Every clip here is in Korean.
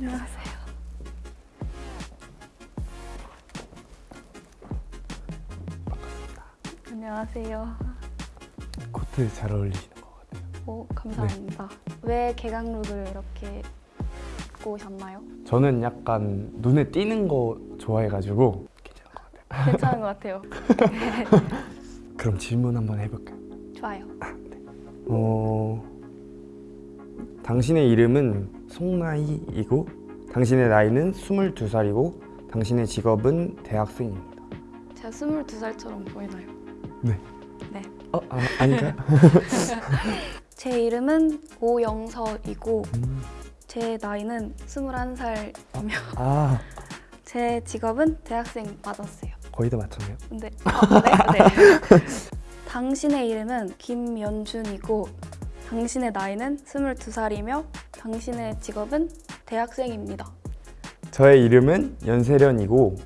안녕하세요. 안녕하세요. 코트 잘 어울리시는 것 같아요. 오, 감사합니다. 왜 개강룩을 이렇게 입고 오셨나요? 저는 약간 눈에 띄는 거 좋아해가지고 괜찮은 것 같아요. 괜찮은 것 같아요. 그럼 질문 한번 해볼까요? 좋아요. 어... 당신의 이름은 송나희이고 당신의 나이는 22살이고 당신의 직업은 대학생입니다. 제가 22살처럼 보이나요? 네. 네. 어? 아, 아닌가요? 제 이름은 오영서이고 음, 제 나이는 21살이며 아 제 직업은 대학생 맞았어요. 거의 다 맞췄네요. 근데 아, 네, 네. 당신의 이름은 김연준이고 당신의 나이는 22살이며 당신의 직업은 대학생입니다. 저의 이름은 연세련이고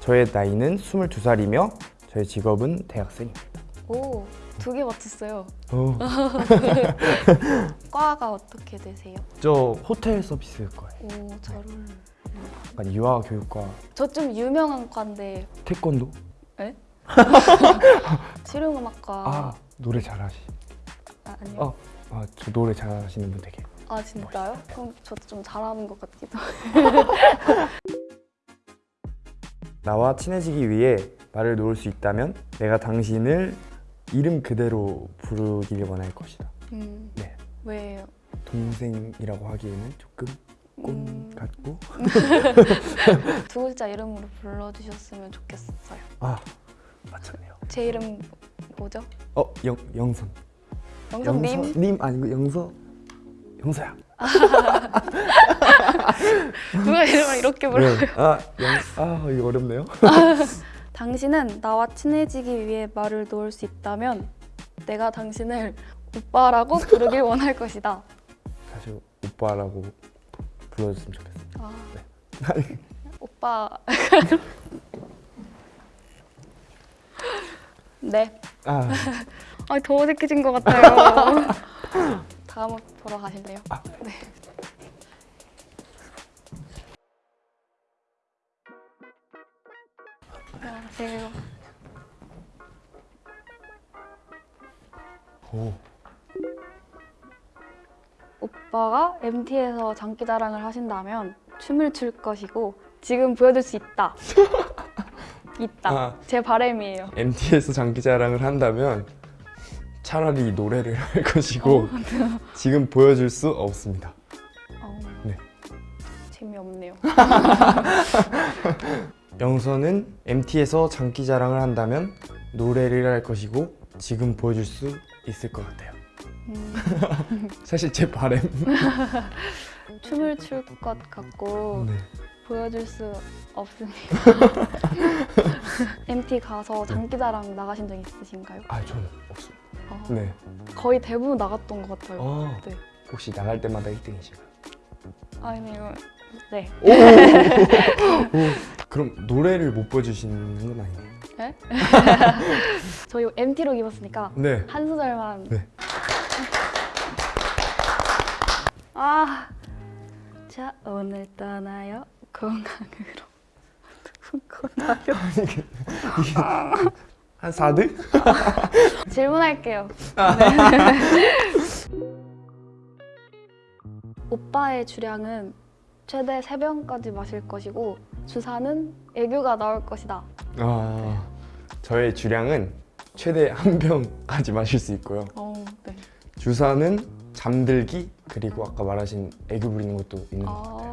저의 나이는 22살이며 저의 직업은 대학생입니다. 오, 두 개 맞췄어요. 어, 과가 어떻게 되세요? 저 호텔 서비스 거예요. 오, 잘 어울려요. 약간 유아 교육과 저 좀 유명한 과인데 태권도? 실용음악과 아 노래 잘하시. 아, 아니요. 어. 아 저 노래 잘하시는 분 되게. 아 진짜요? 그럼 저도 좀 잘하는 것 같기도. 나와 친해지기 위해 말을 놓을 수 있다면 내가 당신을 이름 그대로 부르기를 원할 것이다. 음, 네. 왜요? 동생이라고 하기에는 조금 꼰 음, 같고. 두 글자 이름으로 불러주셨으면 좋겠어요. 아 맞췄네요. 제 이름 뭐죠? 어 영, 영선. 영선님? 님 아니고 영서. 영서야. 누가 이름을 이렇게 불러요? 네. 아, 영, 아 이거 어렵네요. 당신은 나와 친해지기 위해 말을 놓을 수 있다면 내가 당신을 오빠라고 부르길 원할 것이다. 사실 오빠라고 불러줬으면 좋겠어요. 아, 네. 오빠. 네. 아, 아, 더 어색해진 것 같아요. 다음 보러 가실래요? 아. 네. 안녕하세요. 오, 오빠가 MT에서 장기자랑을 하신다면 춤을 출 것이고 지금 보여줄 수 있다. 있다. 아. 제 바람이에요. MT에서 장기자랑을 한다면 차라리 노래를 할 것이고 지금 보여줄 수 없습니다. 어, 네. 재미없네요. 영서는 MT에서 장기자랑을 한다면 노래를 할 것이고 지금 보여줄 수 있을 것 같아요. 음, 사실 제 바램. 춤을 출 것 같고 네. 보여줄 수 없습니다. MT 가서 장기자랑 나가신 적 있으신가요? 아, 저는 없습니다. 어, 네. 거의 대부분 나갔던 것 같아요. 어, 네. 혹시 나갈 때마다 1등이신가요? 아니요. 네. 오! 오! 그럼 노래를 못 보여주시는 건 아니에요? 저희 MT로 입었으니까 네. 한 소절만. 네. 아, 자 오늘 떠나요 공항으로. 떠나요. 한 4등? 질문할게요. 네. 오빠의 주량은 최대 3병까지 마실 것이고 주사는 애교가 나올 것이다. 아, 저의 주량은 최대 한 병까지 마실 수 있고요. 어, 네. 주사는 잠들기 그리고 아까 말하신 애교 부리는 것도 있는 것 같아요.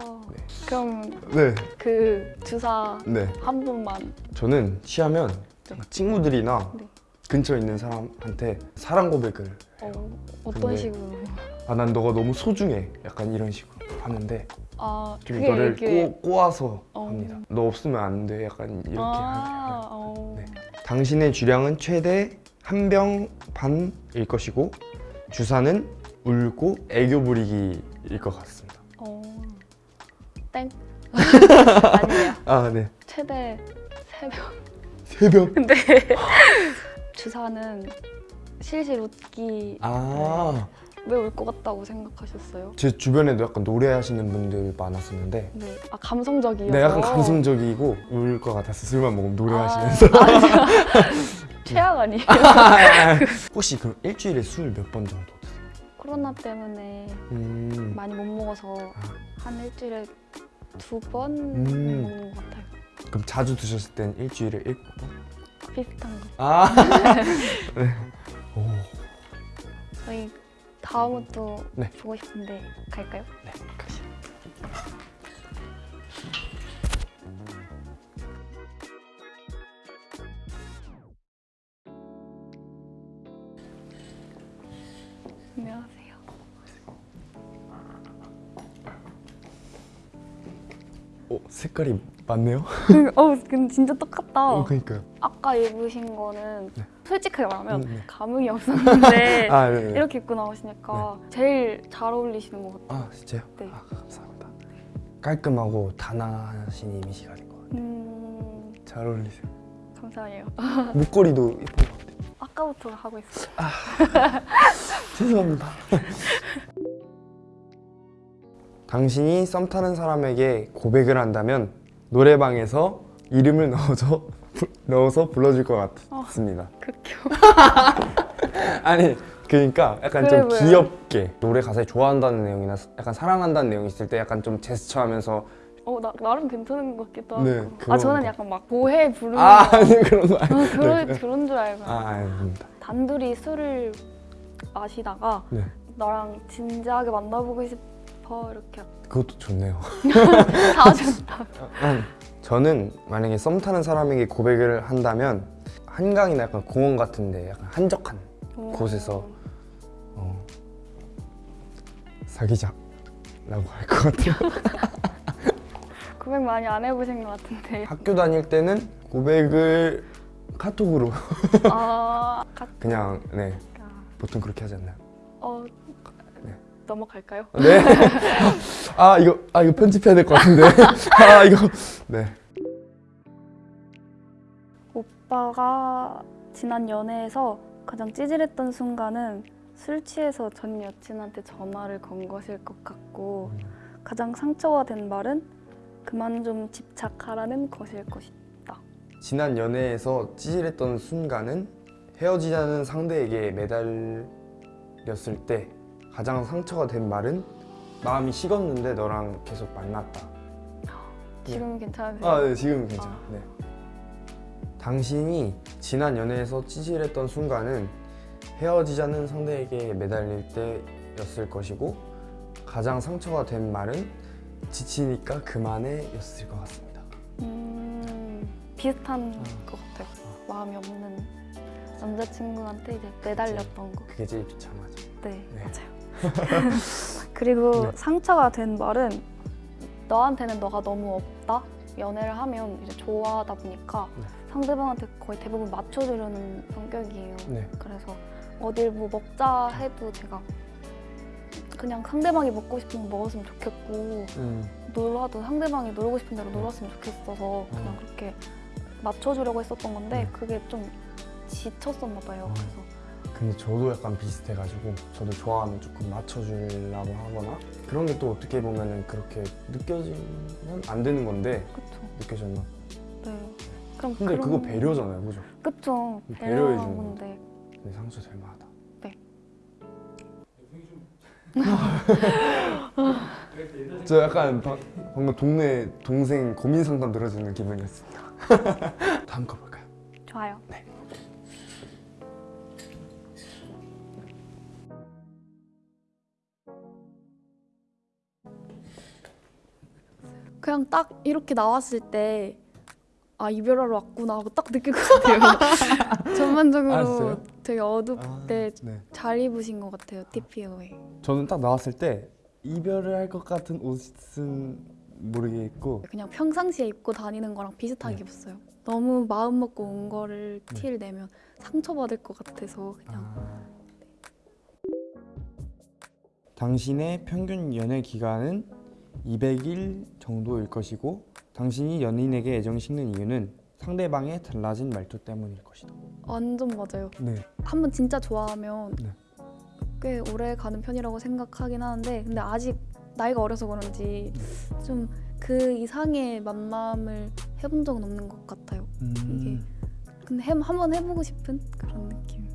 그럼 네, 그 주사 네. 한 번만. 저는 취하면 친구들이나 네. 근처에 있는 사람한테 사랑 고백을 어, 어떤 근데- 식으로? 아 난 너가 너무 소중해 약간 이런 식으로 하는데 아, 좀 이거를 이게 꼬, 꼬아서 어. 합니다. 너 없으면 안 돼 약간 이렇게 아, 어. 네. 당신의 주량은 최대 한 병 반일 것이고 주사는 울고 애교 부리기일 것 같습니다. 어. 땡. 아니에요. 아 네. 최대 3병. 세 병. 근데 주사는 실실 웃기 아 왜울것 같다고 생각하셨어요? 제 주변에도 약간 노래하시는 분들 많았었는데 네, 아 감성적이어서. 네, 약간 감성적이고 울 것 같아서 술만 먹으면 노래하시면서 아. 최악 아니에요. 혹시 그럼 일주일에 술 몇 번 정도 드세요? 코로나 때문에 음, 많이 못 먹어서 아. 한 일주일에 두번 음. 먹는 것 같아요. 그럼 자주 드셨을 땐 일주일에 일곱 번? 비슷한 거. 아, 네. 오, 저희 다음은 또 네. 보고 싶은데 갈까요? 네, 오, 색깔이 맞네요. 어, 근데 진짜 똑같다. 어, 그러니까요. 아까 입으신 거는 네. 솔직하게 말하면 음, 네. 감흥이 없었는데 아, 네, 네. 이렇게 입고 나오시니까 제일 잘 어울리시는 것 같아요. 아, 진짜요? 네. 아, 감사합니다. 깔끔하고 단아하신 이미지가 된것 같아요. 음, 잘 어울리세요. 감사해요. 목걸이도 예쁜 것 같아요. 아까부터 하고 있어요. 죄송합니다. 당신이 썸 타는 사람에게 고백을 한다면 노래방에서 이름을 넣어서 부- 넣어서 불러줄 것 같습니다. 극혐. 아니 그러니까 약간 그래 좀. 귀엽게 노래 가사에 좋아한다는 내용이나 약간 사랑한다는 내용이 있을 때 약간 좀 제스처하면서 어, 나, 나름 괜찮은 것 같기도 하고. 네, 아, 저는 거. 약간 막 보해 부르는 아 거. 아니 그런 거 어, 아니 그런, 네. 그런 줄 알고. 아 아닙니다. 단둘이 술을 마시다가 네 너랑 진지하게 만나보고 싶 어 이렇게 그것도 좋네요. 다 준다. 저는 만약에 썸 타는 사람에게 고백을 한다면 한강이나 약간 공원 같은데 약간 한적한 곳에서 어, 사귀자 라고 할 것 같아요. 고백 많이 안 해보신 것 같은데. 학교 다닐 때는 고백을 카톡으로 아, 가, 그냥 네 보통 그렇게 하지 않나요? 넘어갈까요? 네. 아 이거 아 이거 편집해야 될 것 같은데. 아 이거 네. 오빠가 지난 연애에서 가장 찌질했던 순간은 술 취해서 전 여친한테 전화를 건 것일 것 같고 가장 상처가 된 말은 그만 좀 집착하라는 것일 것이다. 지난 연애에서 찌질했던 순간은 헤어지자는 상대에게 매달렸을 때 가장 상처가 된 말은 마음이 식었는데 너랑 계속 만났다. 지금 괜찮으세요? 아, 네, 지금 괜찮아. 네. 당신이 지난 연애에서 찌질했던 순간은 헤어지자는 상대에게 매달릴 때였을 것이고 가장 상처가 된 말은 지치니까 그만해 였을 것 같습니다. 음, 비슷한 아. 것 같아요. 마음이 없는 남자친구한테 이제 매달렸던 거. 그게 제일 비참하죠. 네, 네. 맞아요. 그리고 네. 상처가 된 말은 너한테는 너가 너무 없다. 연애를 하면 이제 좋아하다 보니까 네. 상대방한테 거의 대부분 맞춰주려는 성격이에요. 네. 그래서 어딜 뭐 먹자 해도 제가 그냥 상대방이 먹고 싶은 거 먹었으면 좋겠고 음, 놀아도 상대방이 놀고 싶은 대로 놀았으면 좋겠어서 그냥 음. 그렇게 맞춰주려고 했었던 건데 음. 그게 좀 지쳤었나 봐요. 음. 그래서 근데 저도 약간 비슷해가지고 저도 좋아하면 조금 맞춰주려고 하거나 그런 게 또 어떻게 보면은 그렇게 느껴지면 안 되는 건데 그쵸. 느껴졌나? 네. 그럼 근데 그런- 그거 배려잖아요, 그죠? 그쵸. 배려해 배려한 주는 건데. 근데 상처 될 만하다. 네. 저 약간 바, 방금 동네 동생 고민 상담 들어주는 기분이었습니다. 다음 거 볼까요? 좋아요. 그냥 딱 이렇게 나왔을 때 아 이별하러 왔구나 하고 딱 느낄 것 같아요. 전반적으로 아, 진짜요? 되게 어둡게 네. 잘 입으신 것 같아요. TPO에. 저는 딱 나왔을 때 이별을 할 것 같은 옷은 모르겠고 그냥 평상시에 입고 다니는 거랑 비슷하게 네. 입었어요. 너무 마음 먹고 온 거를 네. 티를 내면 상처받을 것 같아서 그냥 아. 당신의 평균 연애 기간은 200일 정도일 것이고 당신이 연인에게 애정이 식는 이유는 상대방의 달라진 말투 때문일 것이다. 완전 맞아요. 네. 한 번 진짜 좋아하면 네. 꽤 오래 가는 편이라고 생각하긴 하는데 근데 아직 나이가 어려서 그런지 좀그 이상의 만남을 해본 적은 없는 것 같아요. 이게 근데 해, 한번 해보고 싶은 그런 느낌.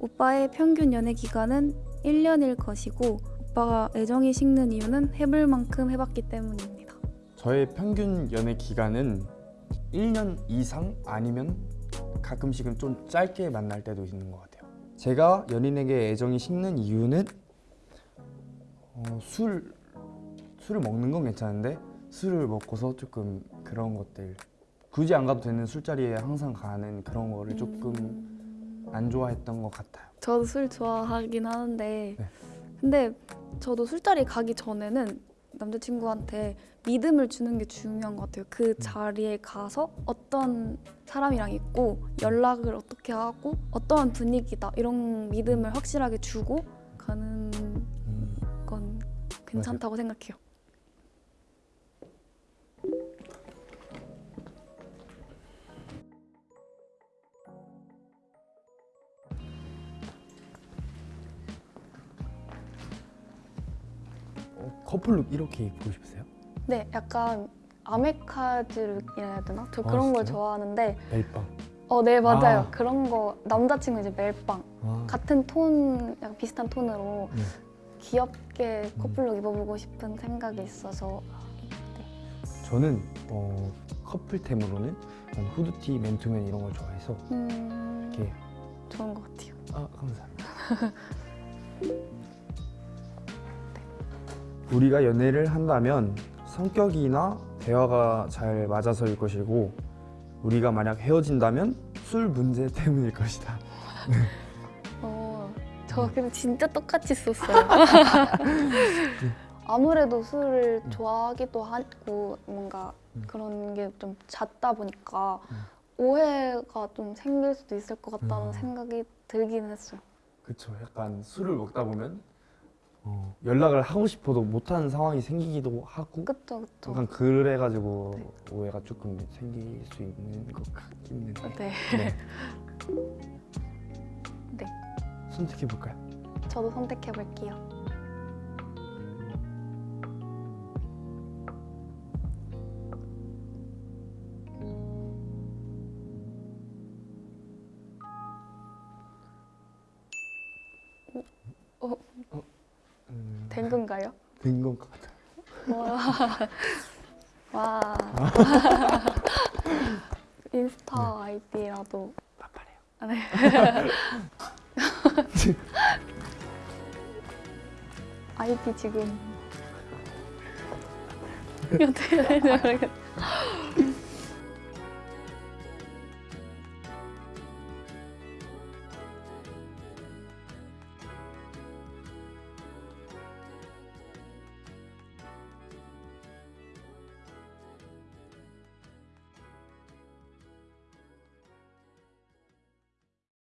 오빠의 평균 연애 기간은 1년일 것이고 오빠가 애정이 식는 이유는 해볼 만큼 해봤기 때문입니다. 저의 평균 연애 기간은 1년 이상 아니면 가끔씩은 좀 짧게 만날 때도 있는 것 같아요. 제가 연인에게 애정이 식는 이유는 어, 술 술을 먹는 건 괜찮은데 술을 먹고서 조금 그런 것들 굳이 안 가도 되는 술자리에 항상 가는 그런 거를 조금 음, 안 좋아했던 것 같아요. 저도 술 좋아하긴 하는데 네. 근데 저도 술자리 가기 전에는 남자친구한테 믿음을 주는 게 중요한 것 같아요. 그 자리에 가서 어떤 사람이랑 있고 연락을 어떻게 하고 어떠한 분위기다 이런 믿음을 확실하게 주고 가는 음, 건 괜찮다고 생각해요. 커플룩 이렇게 입고 싶으세요? 네, 약간 아메카지룩이라 해야 되나? 저 아, 그런 걸 진짜요? 좋아하는데 멜빵. 어, 네 맞아요. 아. 그런 거 남자친구 이제 멜빵 아, 같은 톤, 약간 비슷한 톤으로 네. 귀엽게 음. 커플룩 입어보고 싶은 생각이 있어서 저는 어, 커플템으로는 후드티, 맨투맨 이런 걸 좋아해서 음, 이렇게 좋은 것 같아요. 아 감사합니다. 우리가 연애를 한다면 성격이나 대화가 잘 맞아서일 것이고 우리가 만약 헤어진다면 술 문제 때문일 것이다. 어, 저 근데 진짜 똑같이 썼어요. 아무래도 술을 좋아하기도 하고 뭔가 음. 그런 게 좀 잦다 보니까 음. 오해가 좀 생길 수도 있을 것 같다는 음. 생각이 들긴 했어요. 그렇죠. 약간 술을 먹다 보면 어, 연락을 하고 싶어도 못하는 상황이 생기기도 하고 그쵸 그쵸. 약간 그래가지고 네. 오해가 조금 생길 수 있는 것 같기는 해요. 네. 네. 네. 선택해 볼까요? 저도 선택해 볼게요. 된 건가요? 된 것 같아요. 와. 와. 인스타 아이디라도 빠빠래요. 아, 네. 아이디 지금 어떻게 되는지 모르겠